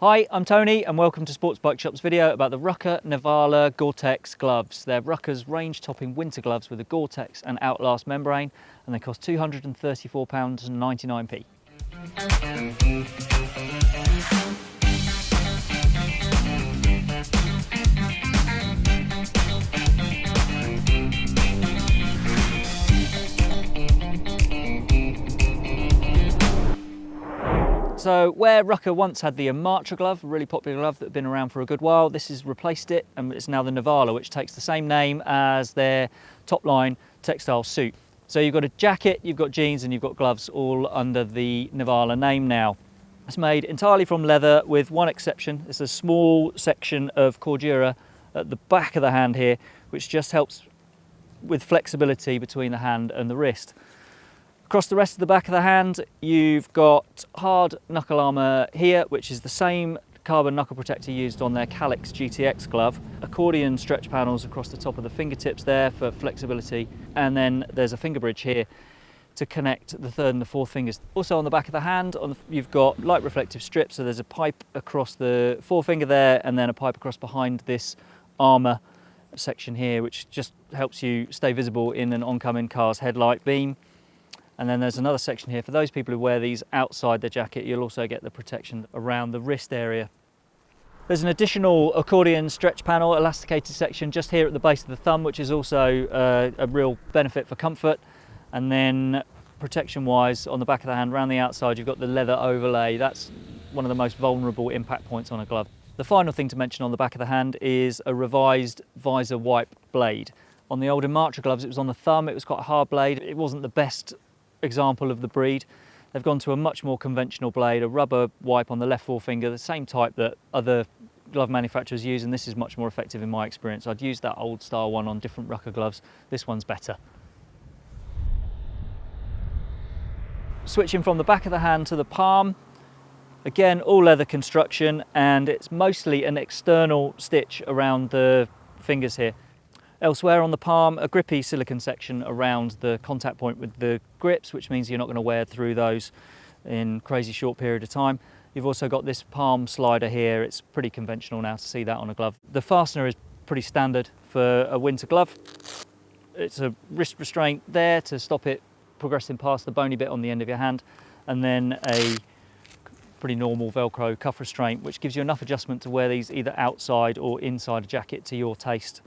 Hi, I'm Tony and welcome to Sports Bike Shop's video about the Rukka Nivala Gore-Tex gloves. They're Rukka's range-topping winter gloves with a Gore-Tex and Outlast membrane and they cost £234.99p. So where Rukka once had the Imatra glove, a really popular glove that had been around for a good while, this has replaced it and it's now the Nivala, which takes the same name as their top line textile suit. So you've got a jacket, you've got jeans and you've got gloves all under the Nivala name now. It's made entirely from leather with one exception. It's a small section of cordura at the back of the hand here, which just helps with flexibility between the hand and the wrist. Across the rest of the back of the hand, you've got hard knuckle armour here, which is the same carbon knuckle protector used on their Calyx GTX glove. Accordion stretch panels across the top of the fingertips there for flexibility. And then there's a finger bridge here to connect the third and the fourth fingers. Also on the back of the hand, the, you've got light reflective strips. So there's a pipe across the forefinger there and then a pipe across behind this armour section here, which just helps you stay visible in an oncoming car's headlight beam. And then there's another section here. For those people who wear these outside the jacket, you'll also get the protection around the wrist area. There's an additional accordion stretch panel, elasticated section just here at the base of the thumb, which is also uh, a real benefit for comfort. And then protection wise on the back of the hand around the outside you've got the leather overlay that's one of the most vulnerable impact points on a glove the final thing to mention on the back of the hand is a revised visor wipe blade on the old Imatra gloves it was on the thumb it was quite a hard blade it wasn't the best example of the breed. They've gone to a much more conventional blade, a rubber wipe on the left forefinger, the same type that other glove manufacturers use, and this is much more effective in my experience. I'd use that old style one on different Rukka gloves. This one's better. Switching from the back of the hand to the palm, again, all leather construction, and it's mostly an external stitch around the fingers here. Elsewhere on the palm, a grippy silicon section around the contact point with the grips, which means you're not going to wear through those in crazy short period of time. You've also got this palm slider here. It's pretty conventional now to see that on a glove. The fastener is pretty standard for a winter glove. It's a wrist restraint there to stop it progressing past the bony bit on the end of your hand, and then a pretty normal Velcro cuff restraint, which gives you enough adjustment to wear these either outside or inside a jacket to your taste.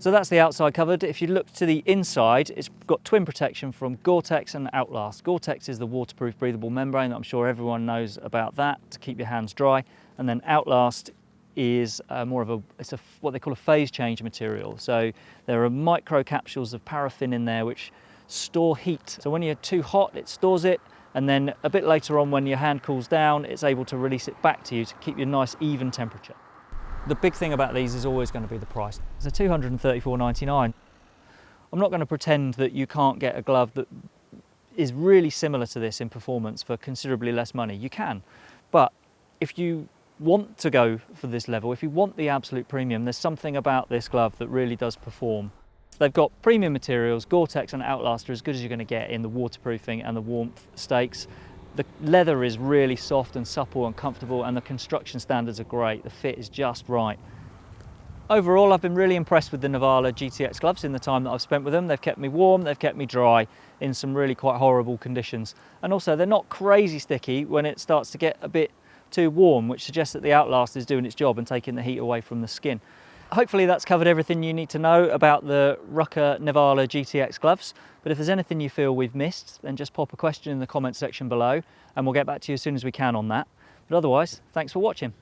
So that's the outside covered. If you look to the inside, it's got twin protection from Gore-Tex and Outlast. Gore-Tex is the waterproof breathable membrane. That I'm sure everyone knows about that to keep your hands dry. And then Outlast is uh, more of a, it's a, what they call a phase change material. So there are micro capsules of paraffin in there which store heat. So when you're too hot, it stores it. And then a bit later on, when your hand cools down, it's able to release it back to you to keep you a nice even temperature. The big thing about these is always going to be the price. It's a 234.99. I'm not going to pretend that you can't get a glove that is really similar to this in performance for considerably less money. You can, but if you want to go for this level, if you want the absolute premium, there's something about this glove that really does perform. They've got premium materials, Gore-Tex and are as good as you're going to get in the waterproofing and the warmth stakes. The leather is really soft and supple and comfortable and the construction standards are great. The fit is just right. Overall, I've been really impressed with the Nivala GTX gloves in the time that I've spent with them. They've kept me warm, they've kept me dry in some really quite horrible conditions. And also they're not crazy sticky when it starts to get a bit too warm, which suggests that the Outlast is doing its job and taking the heat away from the skin. Hopefully that's covered everything you need to know about the Rukka Nivala GTX gloves. But if there's anything you feel we've missed, then just pop a question in the comment section below and we'll get back to you as soon as we can on that. But otherwise, thanks for watching.